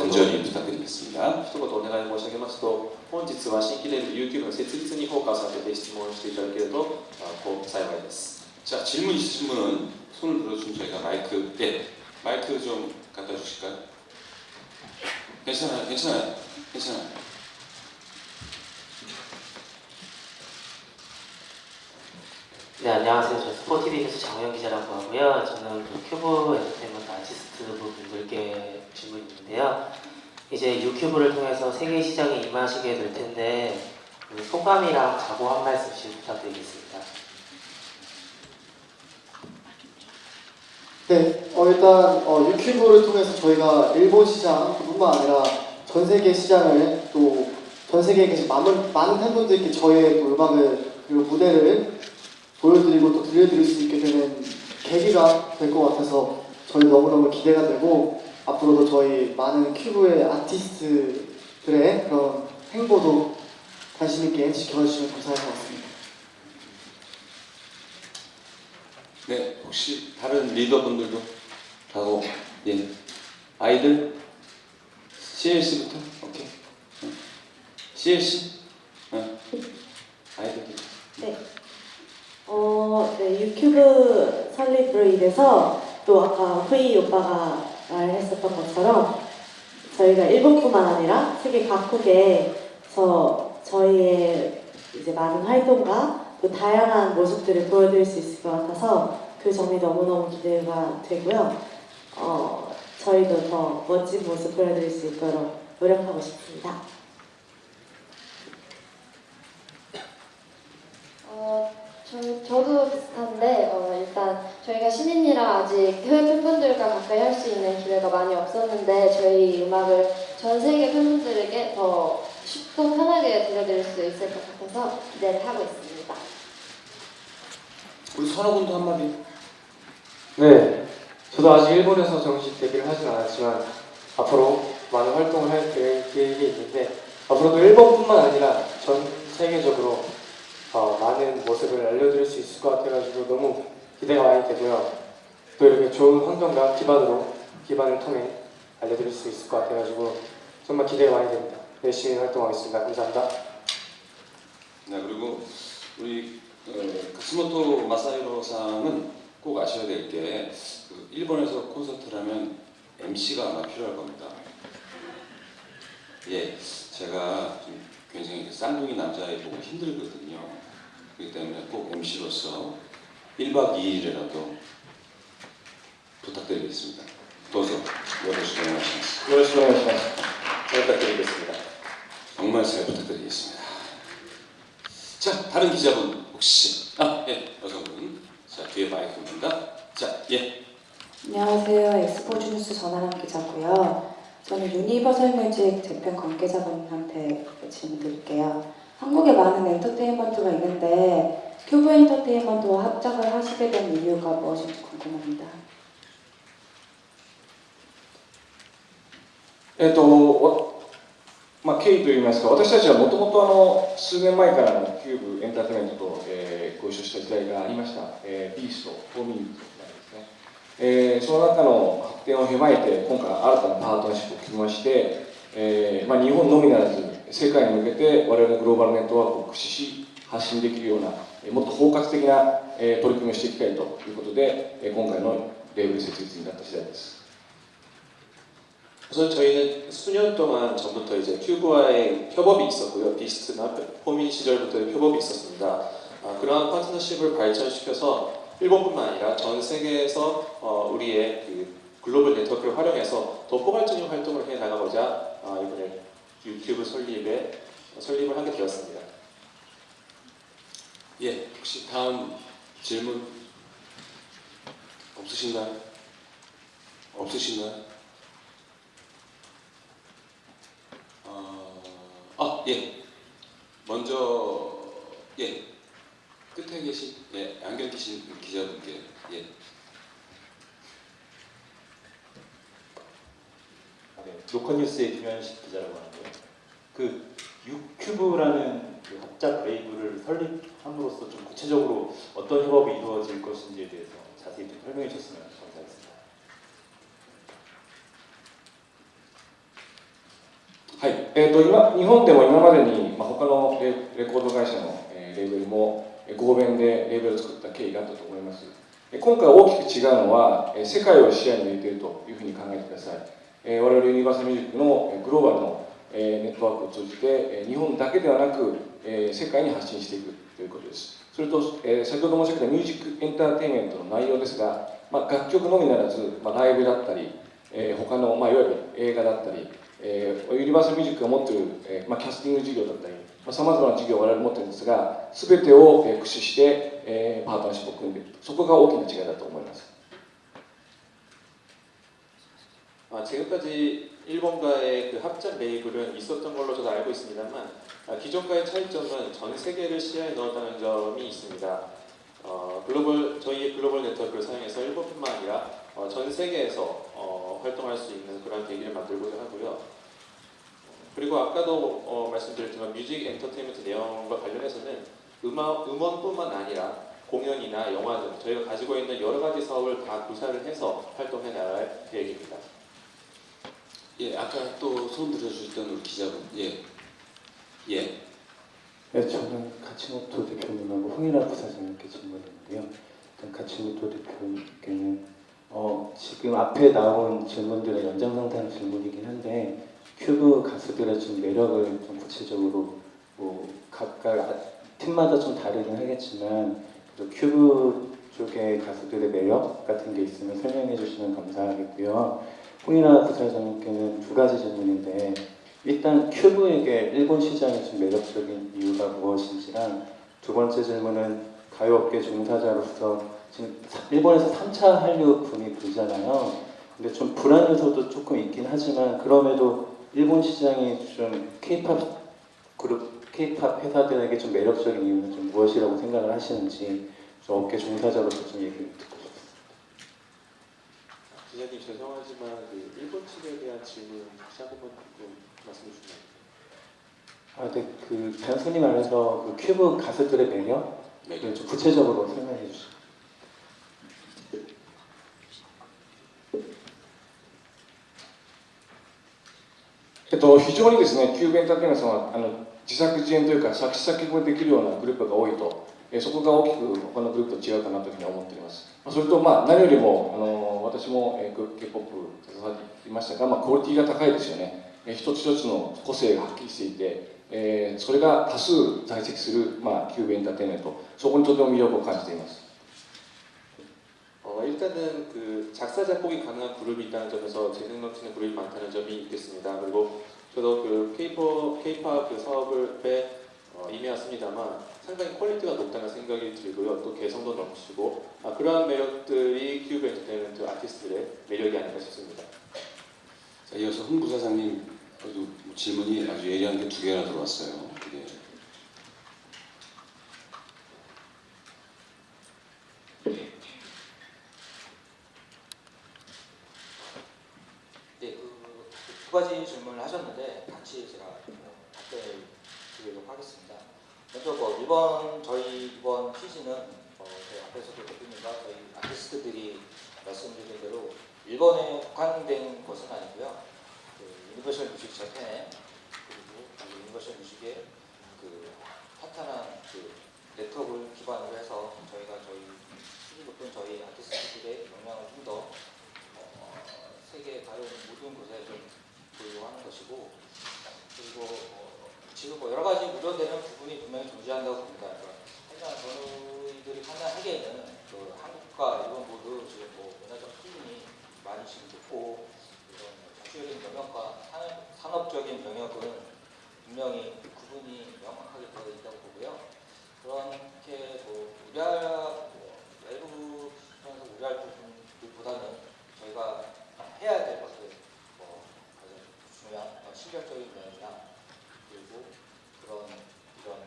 간절히 부탁드리겠습니다. 一言お願い申し上げますと、本日は新規レール YouTube の設立にフォーカス当てて質問していただけるとあこう幸いです。 자, 질문 있으신 분은 손을 들어주면 저희가 마이크, 예, 마이크 좀 갖다 주실까요? 괜찮아요, 괜찮아요, 괜찮아요. 네, 안녕하세요. 저 스포티비 뉴스 장호영 기자라고 하고요. 저는 그 큐브 엔터테인먼트 아티스트 분들께 질문이 있는데요. 이제 유큐브를 통해서 세계 시장에 임하시게 될 텐데 그 소감이랑 각오 한 말씀씩 부탁드리겠습니다. 네, 어, 일단 어, 유튜브를 통해서 저희가 일본 시장뿐만 아니라 전 세계 시장을 또 전 세계에 계신 많은, 많은 팬분들께 저의 또 음악을 그리고 무대를 보여드리고 또 들려드릴 수 있게 되는 계기가 될 것 같아서 저희 너무너무 기대가 되고 앞으로도 저희 많은 큐브의 아티스트들의 그런 행보도 관심 있게 지켜주시면 감사할 것 같습니다. 네, 혹시 다른 리더분들도 하고, 예, 아이들? CLC부터? 오케이. 응. CLC? 응. 아이들. 네. 어, 네, 유튜브 설립으로 인해서 또 아까 후이 오빠가 말했었던 것처럼 저희가 일본뿐만 아니라 세계 각국에서 저희의 이제 많은 활동과 또 다양한 모습들을 보여드릴 수 있을 것 같아서 그 점이 너무너무 기대가 되고요. 어, 저희도 더 멋진 모습 보여드릴 수 있도록 노력하고 싶습니다. 어, 저, 저도 비슷한데 어, 일단 저희가 신인이라 아직 해외 팬분들과 가까이 할 수 있는 기회가 많이 없었는데 저희 음악을 전 세계 팬분들에게 더 쉽고 편하게 들려드릴 수 있을 것 같아서 기대를 하고 있습니다. 우리 선호 군도 한마디. 네, 저도 아직 일본에서 정식 데뷔를 하진 않았지만 앞으로 많은 활동을 할 계획- 계획이 있는데 앞으로도 일본뿐만 아니라 전 세계적으로 어, 많은 모습을 알려드릴 수 있을 것 같아가지고 너무 기대가 많이 되고요. 또 이렇게 좋은 환경과 기반으로 기반을 통해 알려드릴 수 있을 것 같아가지고 정말 기대가 많이 됩니다. 열심히 활동하겠습니다. 감사합니다. 네, 그리고 우리 어, 카츠모토 마사히로 상은 꼭 아셔야 될 게 그 일본에서 콘서트를 하면 MC가 아마 필요할 겁니다. 예, 제가 좀 굉장히 그 쌍둥이 남자애 보고 힘들거든요. 그렇기 때문에 꼭 MC로서 1박 2일이라도 부탁드리겠습니다. 도서 노래 수정하시면서 노래 수정하시면서 부탁드리겠습니다. 정말 잘 부탁드리겠습니다. 자, 다른 기자분 혹시 아, 예, 여성분 자, 뒤에 마이크입니다. 자, 예. 안녕하세요. 엑스포츠뉴스 전하람 기자고요. 저는 유니버설 뮤직 재팬 관계자분한테 질문 드릴게요. 한국에 많은 엔터테인먼트가 있는데 큐브 엔터테인먼트와 합작을 하시게 된 이유가 무엇인지 궁금합니다. えっと、わまあ、経緯といいますか、私たちはもともとあの数年前からのキューブエンターテインメントと、えーご一緒した時代がありました、えービースト、フォーミングとですね、 えーその中の発展を踏まえて、今回新たなパートナーシップを組みまして、えーまあ、日本のみならず、世界に向けて我々のグローバルネットワークを駆使し、発信できるような、えーもっと包括的な、えー取り組みをしていきたいということで、えー今回のレーベル設立になった次第です。 우선 저희는 수년 동안 전부터 이제 큐브와의 협업이 있었고요. 비스트나 포민 시절부터 협업이 있었습니다. 아, 그러한 파트너십을 발전시켜서 일본뿐만 아니라 전 세계에서 어, 우리의 그 글로벌 네트워크를 활용해서 더 포괄적인 활동을 해 나가고자 아, 이번에 U-CUBE 설립에 설립을 하게 되었습니다. 예, 혹시 다음 질문 없으신가요? 없으신가요? 어, 아, 예. 먼저 예. 끝에 계신 예, 안경 끼신 기자분께 예. 네, 로컬뉴스의 김현식 기자라고 하는데요. 그 유큐브라는 그 합작 레이블을 설립함으로써 좀 구체적으로 어떤 협업이 이루어질 것인지에 대해서 자세히 좀 설명해 주셨으면 감사하겠습니다. はい、えー、と今日本でも今までに、まあ、他のレレコード会社の、えーレーベルもえー 合弁でレーベルを作った経緯があったと思います。今回大きく違うのは、世界を視野に入れているというふうに考えてください。我々ユニバーサルミュージックのグローバルの、ネットワークを通じて、日本だけではなく、世界に発信していくということです。それと、先ほど申し上げたミュージックエンターテインメントの内容ですが、まあ、楽曲のみならず、まあ、ライブだったり、え他の、まあ、いわゆる映画だったり、えユニバーサルミュージックが持っている、えまあ、キャスティング事業だったり、さまざまな事業を我々持ってるんですが全てを駆使してパートナーシップを組んでいるそこが大きな違いだと思います。 아, 지금까지 일본과의 그 합작 매입은 있었던 걸로 저도 알고 있습니다만 아, 기존과의 차이점은 전 세계를 시야에 넣었다는 점이 있습니다. 어, 글로벌 저희의 글로벌 네트워크를 사용해서 일본뿐만 아니라 어, 전 세계에서 어, 활동할 수 있는 그런 계기를 만들고자 하고요. 그리고 아까도 어, 말씀드렸지만 뮤직 엔터테인먼트 내용과 관련해서는 음악, 음원뿐만 아니라 공연이나 영화 등 저희가 가지고 있는 여러 가지 사업을 다 구사를 해서 활동해 나갈 계획입니다. 예, 아까 또 손 들어주셨던 우리 기자분, 예, 예, 네, 저는 가치모토 대표님하고 홍일아 부사장님께 질문했는데요. 일단 가치모토 대표님께는 어, 지금 앞에 나온 질문들의 연장선상 질문이긴 한데 큐브 가수들의 좀 매력을 좀 구체적으로 뭐 각각 아- 팀마다 좀 다르긴 하겠지만 큐브 쪽의 가수들의 매력 같은 게 있으면 설명해 주시면 감사하겠고요. 홍인아 부사장님께는 두 가지 질문인데 일단 큐브에게 일본 시장이 좀 매력적인 이유가 무엇인지랑 두 번째 질문은 가요업계 종사자로서 지금 사- 일본에서 3차 한류 붐이 불잖아요. 근데 좀 불안 요소도 조금 있긴 하지만 그럼에도 일본 시장이 좀 K-팝 그룹 K-팝 회사들에게 좀 매력적인 이유는 좀 무엇이라고 생각을 하시는지 좀 업계 종사자로서 좀 얘기를 듣고 싶습니다. 기자님 죄송하지만 그 일본 측에 대한 질문 다시 한 번만 좀 말씀해 주시면 아, 네, 그 단순히 말해서 그 큐브 가수들의 매력 네. 좀 구체적으로 설명해 주시죠. えっと、非常にですね、キューブエンターテインメントさんはあの自作自演というか、作詞作曲ができるようなグループが多いと、えそこが大きく他のグループと違うかなというふうに思っております。それと、まあ、何よりも、あの私も、えー、K-POP 携わっていましたが、まあ、クオリティが高いですよね。え一つ一つの個性がはっきりしていて、えーそれが多数在籍する、まあ、キューブエンターテインメント、そこにとても魅力を感じています。 어, 일단은 그 작사 작곡이 가능한 그룹이 있다는 점에서 재능 넘치는 그룹이 많다는 점이 있겠습니다. 그리고 저도 그 K-pop, K-pop 그 사업에 어, 임해왔습니다만 상당히 quality가 높다는 생각이 들고요. 또 개성도 넘치고 아, 그러한 매력들이 큐브 엔터테인먼트 아티스트들의 매력이 아닌가 싶습니다. 자, 이어서 홍 부사장님 뭐 질문이 아주 예리한 게 두 개나 들어왔어요. 예. 네, 그, 두 가지 질문을 하셨는데 같이 제가 뭐 답변을 드리도록 하겠습니다. 먼저 뭐 이번 저희 이번 취지는 어, 저희 앞에서도 대표님과 저희 아티스트들이 말씀드린 대로 일본에 국한된 것은 아니고요. 그 유니버셜 뮤직 재팬 그리고 그 유니버셜 뮤직의 그 탄탄한 그 네트워크를 기반으로 해서 저희가 저희 수준 높은 저희 아티스트들의 역량을 좀더 어, 세계 다른 모든 곳에 좀 보이고 하는 것이고 그리고 어, 지금 뭐 여러 가지 우려되는 부분이 분명히 존재한다고 봅니다. 그러니까 하지만 저희들이 판단하기에는 그 한국과 일본 모두 지금 뭐 문화적 수준이 많이 지금 높고 이런 정치적인 영역과 산업, 산업적인 영역은 분명히 구분이 명확하게 되어 있다고 보고요. 그렇게 뭐 우려할 뭐 외부 수준에서 우려할 부분보다는 저희가 해야 될 것들 뭐 가장 중요한 어, 실력적인 면이나 그리고 그런 이런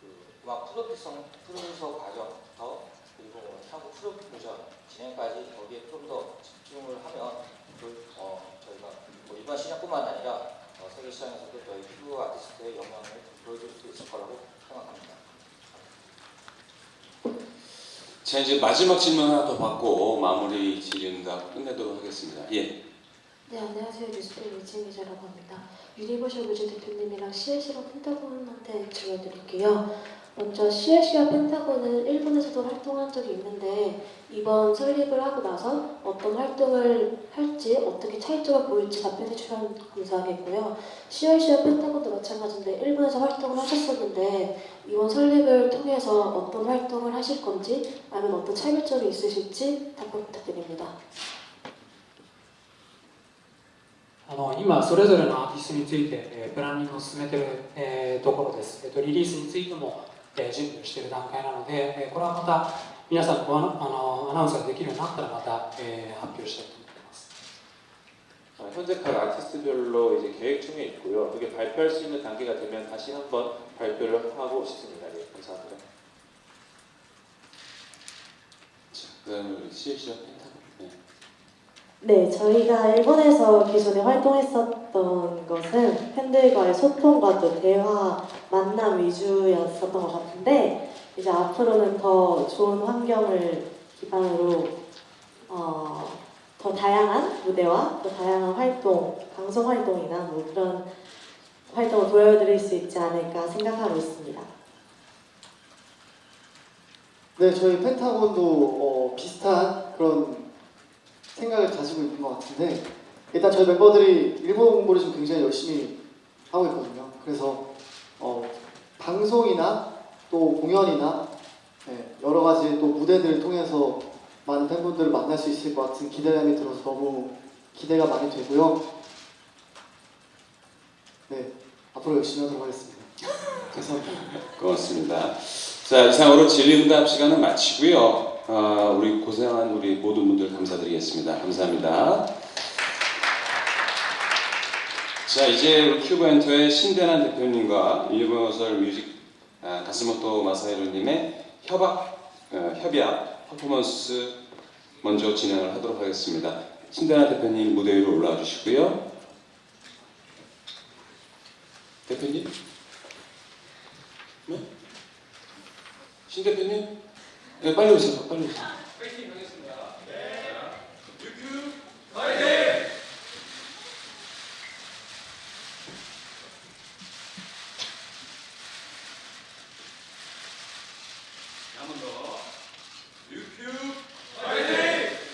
그 음악 프로듀서 프로듀서 과정부터 그리고 뭐 향후 프로모션 진행까지 거기에 좀 더 집중을 하면 그, 어, 저희가 뭐 일반 시장뿐만 아니라 어, 세계 시장에서도 저희 큐 아티스트의 영향을 보여줄 수 있을 거라고 생각합니다. 자 이제 마지막 질문 하나 더 받고 마무리 질의응답 끝내도록 하겠습니다. 예. 네, 안녕하세요. 뉴스페이 유진 기자라고 합니다. 유니버셜 뮤직 대표님이랑 CLC와 펜타곤한테 질문 드릴게요. 먼저 CLC와 펜타곤은 일본에서도 활동한 적이 있는데 이번 설립을 하고 나서 어떤 활동을 할지 어떻게 차이점을 보일지 답변해 주시면 감사하겠고요. CLC와 펜타곤도 마찬가지인데 일본에서 활동을 하셨었는데 이번 설립을 통해서 어떤 활동을 하실 건지 아니면 어떤 차별점이 있으실지 답변 부탁드립니다. 今それぞれのアーティストについて、えープランニングを進めている、えーところです、えーと。リリースについても、えー準備をしている段階なので、えーこれはまた皆さんにごあのあのアナウンスができるようになったらまた、えー発表したいと思っています。 아, 현재 각 아티스트별로 이제 계획 중에 있고요. 그게 발표할 수 있는 단계가 되면 다시 한번 발표를 하고 싶습니다. 예, 감사합니다. 자, 그다음에 우리 CLC와 펜타곤. 네. 네, 저희가 일본에서 기존에 활동했었던 것은 팬들과의 소통과 또 대화, 만남 위주였었던 것 같은데 이제 앞으로는 더 좋은 환경을 기반으로 어, 더 다양한 무대와 더 다양한 활동, 방송 활동이나 뭐 그런 활동을 보여드릴 수 있지 않을까 생각하고 있습니다. 네, 저희 펜타곤도 어, 비슷한 그런 생각을 가지고 있는 것 같은데 일단 저희 멤버들이 일본 공부를 좀 굉장히 열심히 하고 있거든요. 그래서 어, 방송이나 또 공연이나 네, 여러 가지 또 무대들을 통해서 많은 팬분들을 만날 수 있을 것 같은 기대감이 들어서 너무 기대가 많이 되고요. 네, 앞으로 열심히 하도록 하겠습니다. 감사합니다. 고맙습니다. 자 이상으로 질의응답 시간은 마치고요. 아, 우리 고생한 우리 모든 분들 감사드리겠습니다. 감사합니다. 자 이제 우리 큐브 엔터의 신대남 대표님과 유니버설 뮤직 아, 가스모토 마사히로님의 협약 어, 협약 퍼포먼스 먼저 진행을 하도록 하겠습니다. 신대란 대표님 무대 위로 올라와 주시고요. 대표님? 네? 신 대표님? 네, 빨리 오세요. 빨리 오세요. 한번 더. 유큐브 파이팅!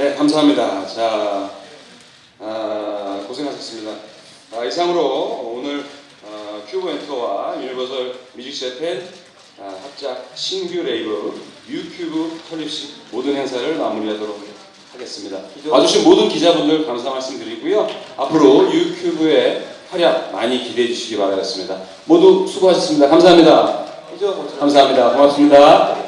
네, 감사합니다. 자, 아, 고생하셨습니다. 아, 이상으로 오늘 어, 큐브 엔터와 유니버설 뮤직 재팬 아, 합작 신규 레이블 유큐브 설립식 모든 행사를 마무리하도록 하겠습니다. 와주신 모든 기자분들 감사 말씀드리고요. 앞으로 유큐브의 활약 많이 기대해 주시기 바라겠습니다. 모두 수고하셨습니다. 감사합니다. 감사합니다. 고맙습니다.